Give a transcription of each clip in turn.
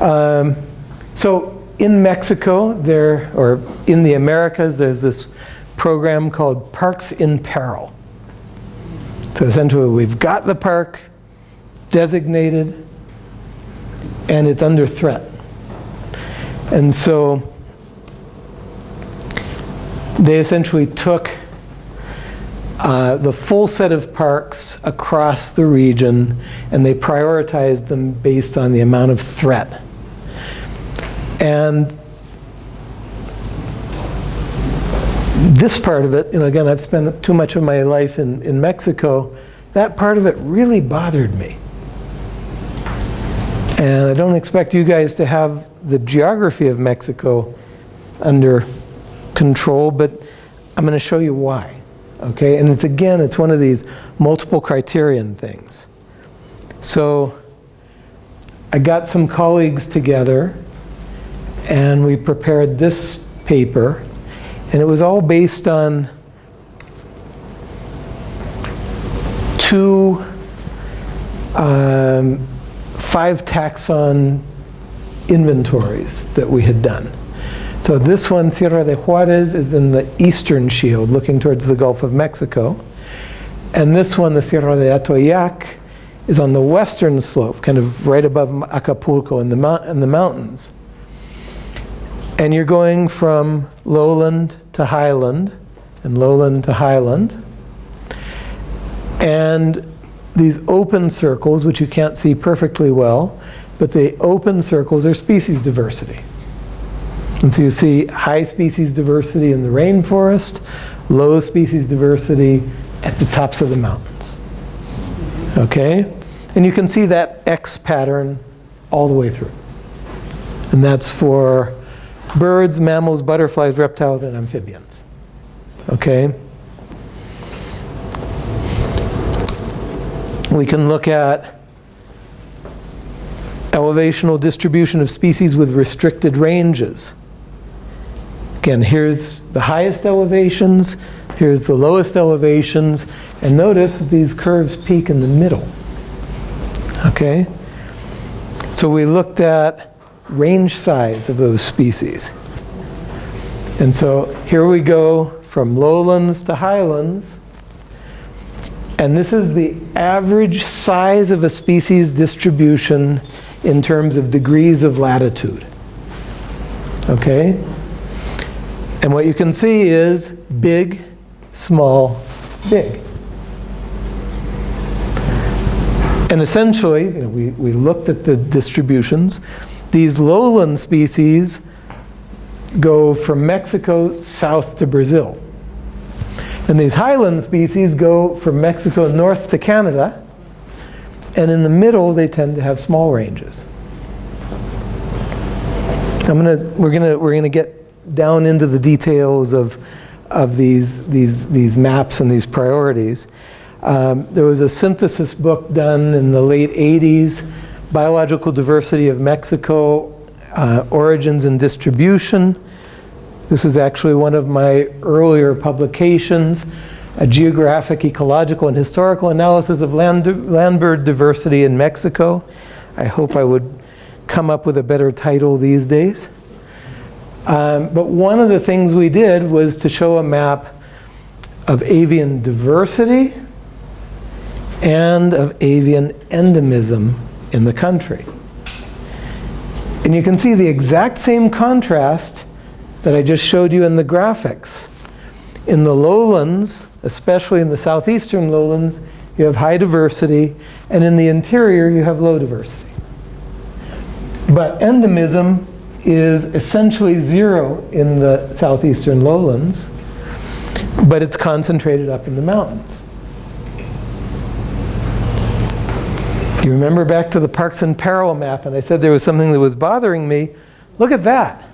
Um, so in Mexico, there, or in the Americas, there's this program called Parks in Peril. So essentially, we've got the park designated, and it's under threat. And so they essentially took uh, the full set of parks across the region and they prioritized them based on the amount of threat. And this part of it, you know, again, I've spent too much of my life in, in Mexico, that part of it really bothered me. And I don't expect you guys to have the geography of Mexico under control, but I'm going to show you why. Okay, and it's again, it's one of these multiple criterion things. So I got some colleagues together and we prepared this paper and it was all based on two um, five taxon inventories that we had done. So this one, Sierra de Juarez, is in the eastern shield, looking towards the Gulf of Mexico. And this one, the Sierra de Atoyac, is on the western slope, kind of right above Acapulco in the, in the mountains. And you're going from lowland to highland, and lowland to highland. And these open circles, which you can't see perfectly well, but the open circles are species diversity. And so you see high species diversity in the rainforest, low species diversity at the tops of the mountains. Okay? And you can see that X pattern all the way through. And that's for birds, mammals, butterflies, reptiles, and amphibians. Okay? We can look at elevational distribution of species with restricted ranges. Again, here's the highest elevations, here's the lowest elevations, and notice these curves peak in the middle. Okay? So we looked at range size of those species. And so here we go from lowlands to highlands. And this is the average size of a species distribution in terms of degrees of latitude. Okay? And what you can see is big, small, big. And essentially, you know, we, we looked at the distributions. These lowland species go from Mexico south to Brazil. And these highland species go from Mexico north to Canada. And in the middle, they tend to have small ranges. I'm gonna, we're gonna, we're gonna get down into the details of, of these, these, these maps and these priorities. Um, there was a synthesis book done in the late 80s, Biological Diversity of Mexico, uh, Origins and Distribution. This is actually one of my earlier publications, a geographic, ecological, and historical analysis of land, land bird diversity in Mexico. I hope I would come up with a better title these days. Um, but one of the things we did was to show a map of avian diversity and of avian endemism in the country. And you can see the exact same contrast that I just showed you in the graphics. In the lowlands, especially in the southeastern lowlands, you have high diversity, and in the interior you have low diversity. But endemism is essentially zero in the southeastern lowlands, but it's concentrated up in the mountains. You remember back to the Parks in Peril map, and I said there was something that was bothering me. Look at that.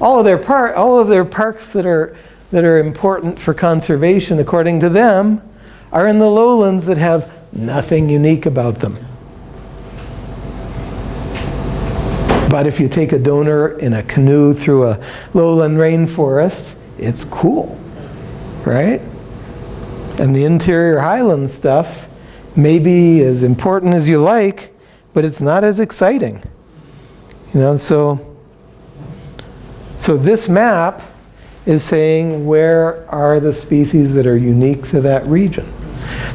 All of their, par all of their parks that are, that are important for conservation, according to them, are in the lowlands that have nothing unique about them. But if you take a donor in a canoe through a lowland rainforest, it's cool, right? And the interior highland stuff may be as important as you like, but it's not as exciting. You know, so, so this map is saying where are the species that are unique to that region.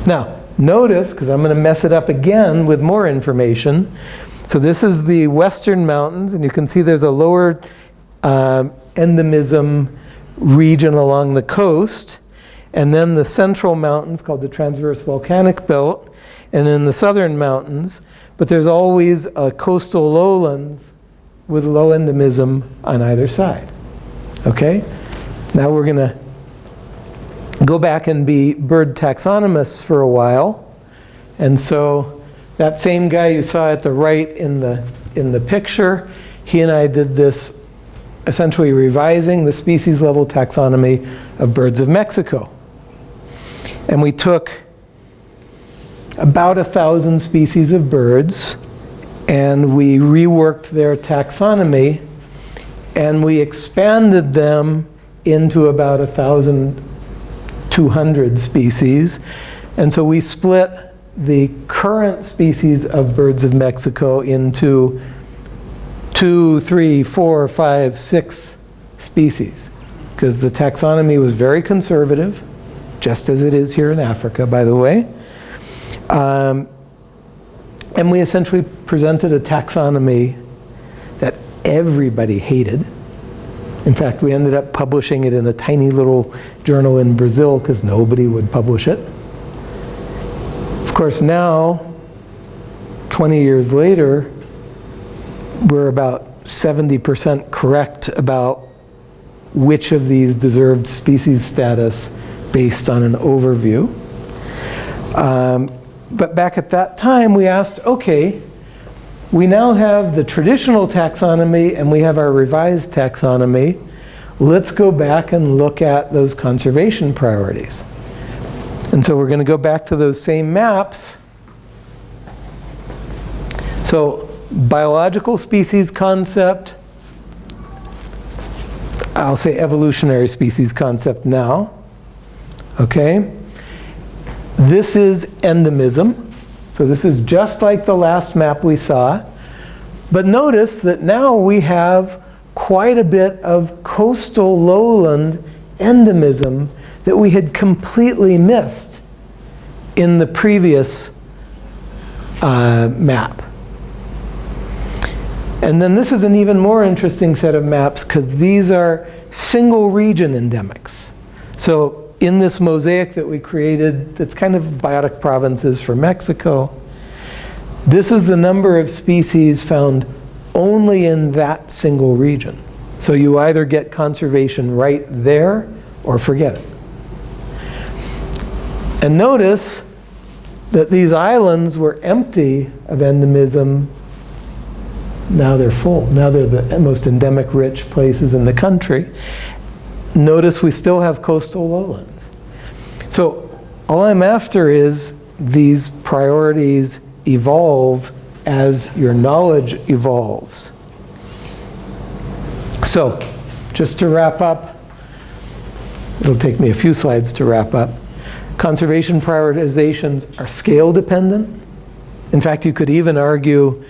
Now, notice, because I'm going to mess it up again with more information. So this is the western mountains, and you can see there's a lower um, endemism region along the coast, and then the central mountains called the transverse volcanic belt, and then the southern mountains. But there's always a coastal lowlands with low endemism on either side. Okay? Now we're going to go back and be bird taxonomists for a while. And so that same guy you saw at the right in the, in the picture, he and I did this essentially revising the species level taxonomy of birds of Mexico. And we took about a thousand species of birds and we reworked their taxonomy and we expanded them into about a 1,200 species. And so we split the current species of birds of Mexico into two, three, four, five, six species. Because the taxonomy was very conservative, just as it is here in Africa, by the way. Um, and we essentially presented a taxonomy that everybody hated. In fact, we ended up publishing it in a tiny little journal in Brazil because nobody would publish it. Of course, now, 20 years later, we're about 70% correct about which of these deserved species status based on an overview. Um, but back at that time, we asked, okay, we now have the traditional taxonomy and we have our revised taxonomy. Let's go back and look at those conservation priorities. And so we're going to go back to those same maps. So biological species concept, I'll say evolutionary species concept now. Okay? This is endemism. So this is just like the last map we saw. But notice that now we have quite a bit of coastal lowland endemism that we had completely missed in the previous uh, map. And then this is an even more interesting set of maps because these are single region endemics. So in this mosaic that we created, it's kind of biotic provinces for Mexico. This is the number of species found only in that single region. So you either get conservation right there or forget it. And notice that these islands were empty of endemism. Now they're full. Now they're the most endemic rich places in the country. Notice we still have coastal lowlands. So all I'm after is these priorities evolve as your knowledge evolves. So just to wrap up, it'll take me a few slides to wrap up. Conservation prioritizations are scale dependent. In fact, you could even argue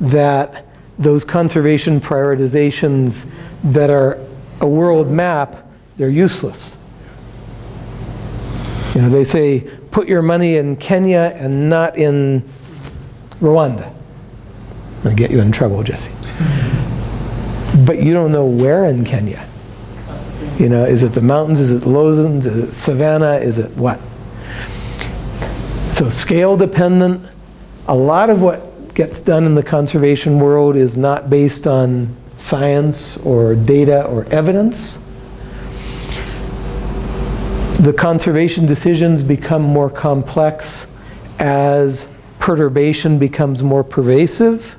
that those conservation prioritizations that are a world map they're useless. You know, they say, put your money in Kenya and not in Rwanda. I'm going to get you in trouble, Jesse. But you don't know where in Kenya. You know, is it the mountains? Is it the lowlands? Is it savanna? Is it what? So scale dependent. A lot of what gets done in the conservation world is not based on science or data or evidence the conservation decisions become more complex as perturbation becomes more pervasive.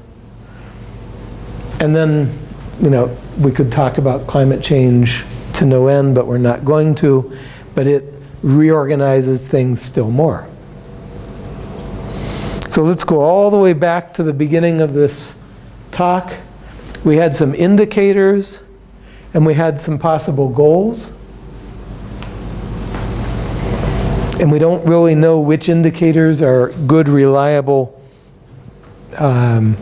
And then, you know, we could talk about climate change to no end, but we're not going to. But it reorganizes things still more. So let's go all the way back to the beginning of this talk. We had some indicators and we had some possible goals. and we don't really know which indicators are good, reliable um,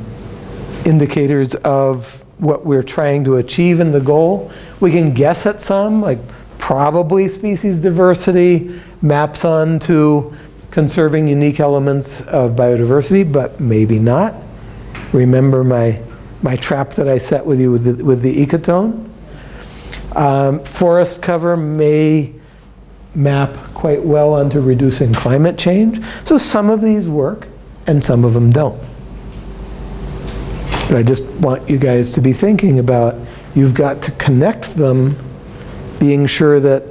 indicators of what we're trying to achieve in the goal. We can guess at some, like probably species diversity maps onto conserving unique elements of biodiversity, but maybe not. Remember my, my trap that I set with you with the, with the ecotone? Um, forest cover may map quite well onto reducing climate change. So some of these work and some of them don't. But I just want you guys to be thinking about, you've got to connect them, being sure that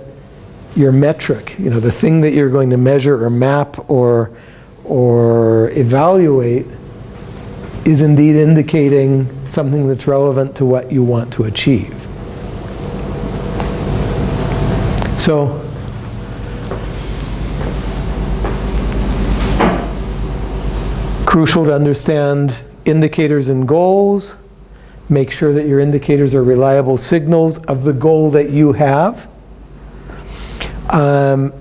your metric, you know, the thing that you're going to measure or map or, or evaluate is indeed indicating something that's relevant to what you want to achieve. So, crucial to understand indicators and goals. Make sure that your indicators are reliable signals of the goal that you have. Um,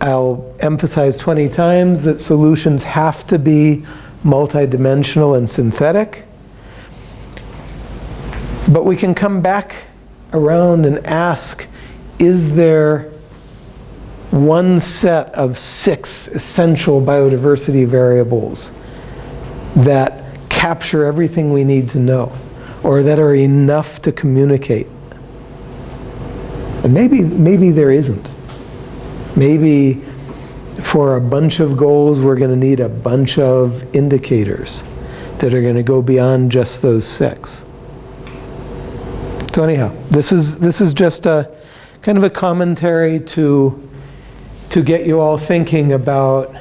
I'll emphasize 20 times that solutions have to be multidimensional and synthetic. But we can come back around and ask, is there one set of six essential biodiversity variables that capture everything we need to know or that are enough to communicate? And maybe, maybe there isn't. Maybe for a bunch of goals, we're going to need a bunch of indicators that are going to go beyond just those six. So anyhow, this is, this is just a kind of a commentary to, to get you all thinking about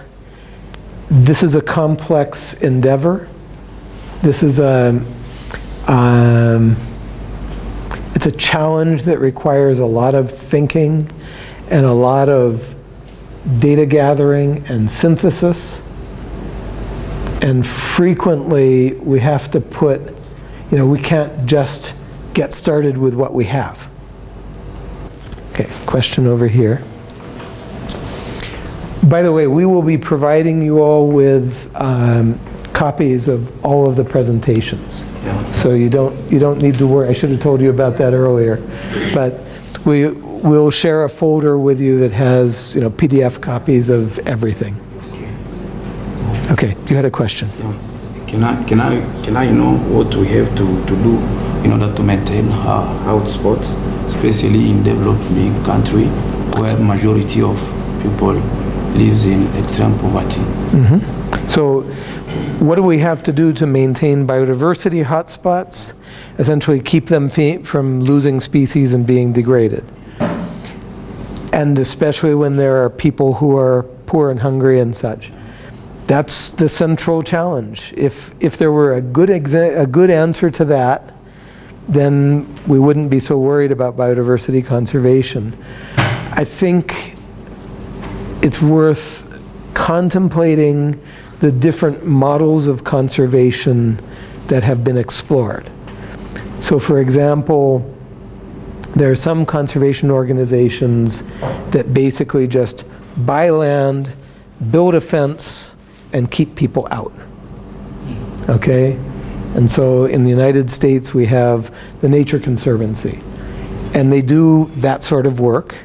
this is a complex endeavor. This is a, um, it's a challenge that requires a lot of thinking and a lot of data gathering and synthesis. And frequently we have to put, you know, we can't just get started with what we have. Okay, question over here. By the way, we will be providing you all with um, copies of all of the presentations. So you don't, you don't need to worry. I should have told you about that earlier. But we will share a folder with you that has you know, PDF copies of everything. Okay, you had a question. Can I, can I, can I know what we have to, to do in order to maintain our hotspots, especially in developing country where majority of people lives in extreme poverty. Mm -hmm. So what do we have to do to maintain biodiversity hotspots? Essentially keep them from losing species and being degraded. And especially when there are people who are poor and hungry and such. That's the central challenge. If, if there were a good, a good answer to that, then we wouldn't be so worried about biodiversity conservation. I think it's worth contemplating the different models of conservation that have been explored. So for example, there are some conservation organizations that basically just buy land, build a fence, and keep people out. Okay? And so in the United States we have the Nature Conservancy. And they do that sort of work.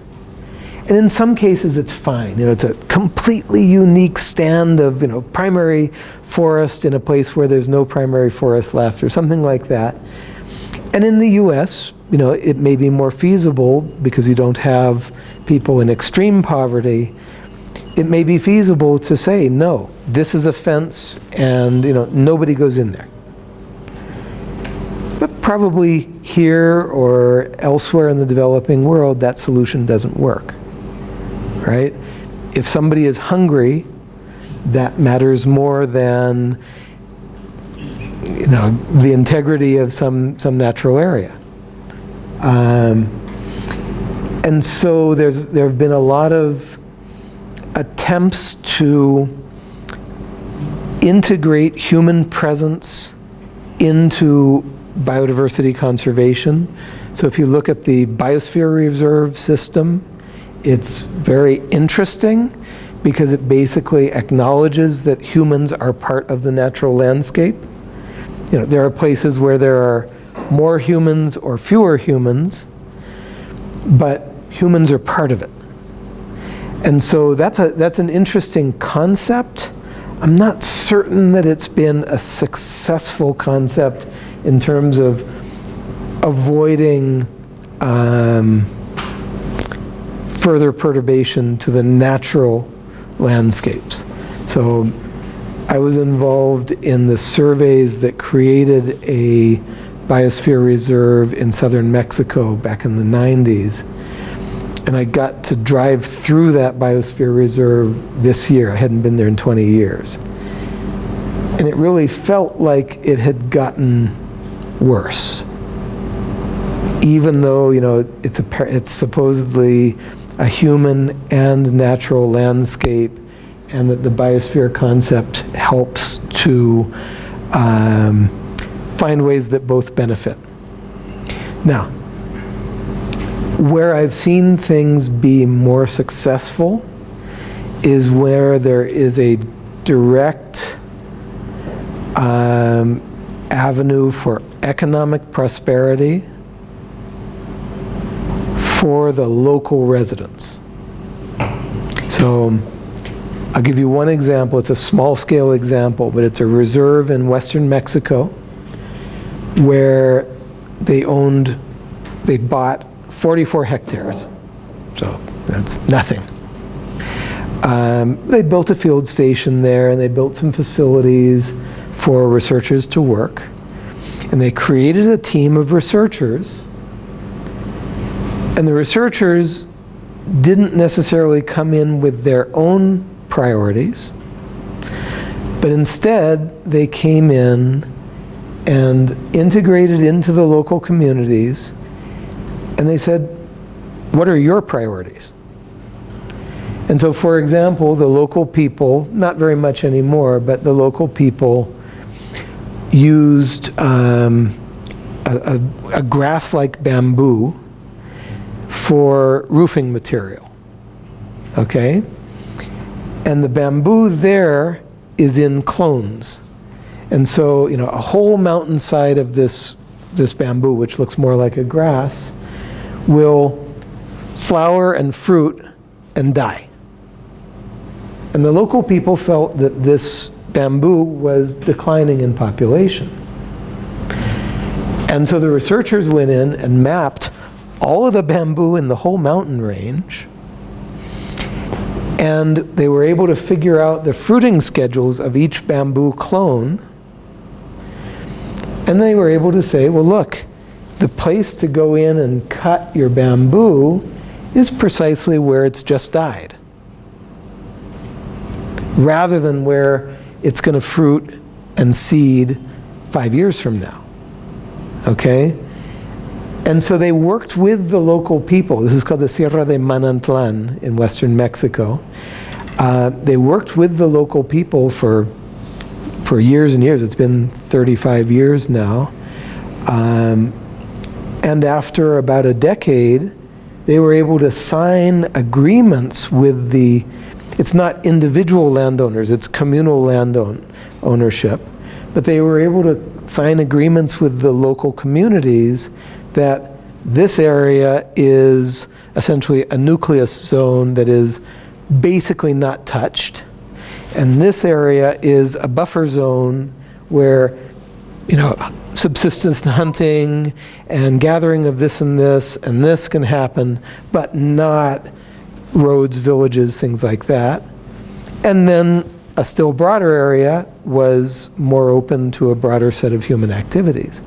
And in some cases it's fine. You know, it's a completely unique stand of you know, primary forest in a place where there's no primary forest left or something like that. And in the US, you know, it may be more feasible because you don't have people in extreme poverty. It may be feasible to say, no, this is a fence and you know, nobody goes in there. But probably here or elsewhere in the developing world, that solution doesn't work right? If somebody is hungry, that matters more than you know, the integrity of some, some natural area. Um, and so there's, there have been a lot of attempts to integrate human presence into biodiversity conservation. So if you look at the biosphere reserve system, it's very interesting because it basically acknowledges that humans are part of the natural landscape you know, there are places where there are more humans or fewer humans, but humans are part of it. And so that's, a, that's an interesting concept. I'm not certain that it's been a successful concept in terms of avoiding um, further perturbation to the natural landscapes. So I was involved in the surveys that created a biosphere reserve in southern Mexico back in the 90s. And I got to drive through that biosphere reserve this year. I hadn't been there in 20 years. And it really felt like it had gotten worse. Even though, you know, it's, a, it's supposedly a human and natural landscape and that the biosphere concept helps to um, find ways that both benefit. Now, where I've seen things be more successful is where there is a direct um, avenue for economic prosperity for the local residents. So I'll give you one example. It's a small scale example, but it's a reserve in western Mexico where they owned, they bought 44 hectares. So that's nothing. Um, they built a field station there and they built some facilities for researchers to work. And they created a team of researchers. And the researchers didn't necessarily come in with their own priorities, but instead they came in and integrated into the local communities and they said, what are your priorities? And so, for example, the local people, not very much anymore, but the local people used um, a, a, a grass-like bamboo for roofing material, okay? And the bamboo there is in clones. And so, you know, a whole mountainside of this, this bamboo, which looks more like a grass, will flower and fruit and die. And the local people felt that this bamboo was declining in population. And so the researchers went in and mapped all of the bamboo in the whole mountain range and they were able to figure out the fruiting schedules of each bamboo clone and they were able to say, well look, the place to go in and cut your bamboo is precisely where it's just died. Rather than where it's going to fruit and seed five years from now. Okay? And so they worked with the local people. This is called the Sierra de Manantlan in western Mexico. Uh, they worked with the local people for, for years and years. It's been 35 years now. Um, and after about a decade, they were able to sign agreements with the, it's not individual landowners, it's communal land own, ownership, but they were able to sign agreements with the local communities that this area is essentially a nucleus zone that is basically not touched. And this area is a buffer zone where, you know, subsistence hunting and gathering of this and this and this can happen, but not roads, villages, things like that. And then a still broader area was more open to a broader set of human activities.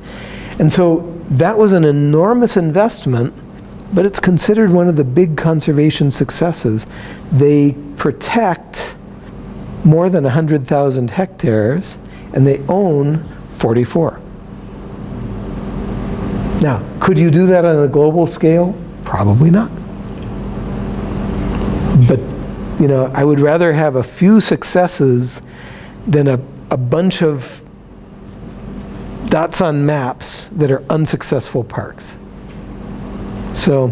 And so that was an enormous investment, but it's considered one of the big conservation successes. They protect more than 100,000 hectares and they own 44. Now, could you do that on a global scale? Probably not. But, you know, I would rather have a few successes than a, a bunch of dots on maps that are unsuccessful parks. So,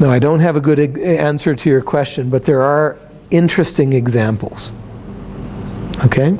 no, I don't have a good answer to your question, but there are interesting examples. Okay?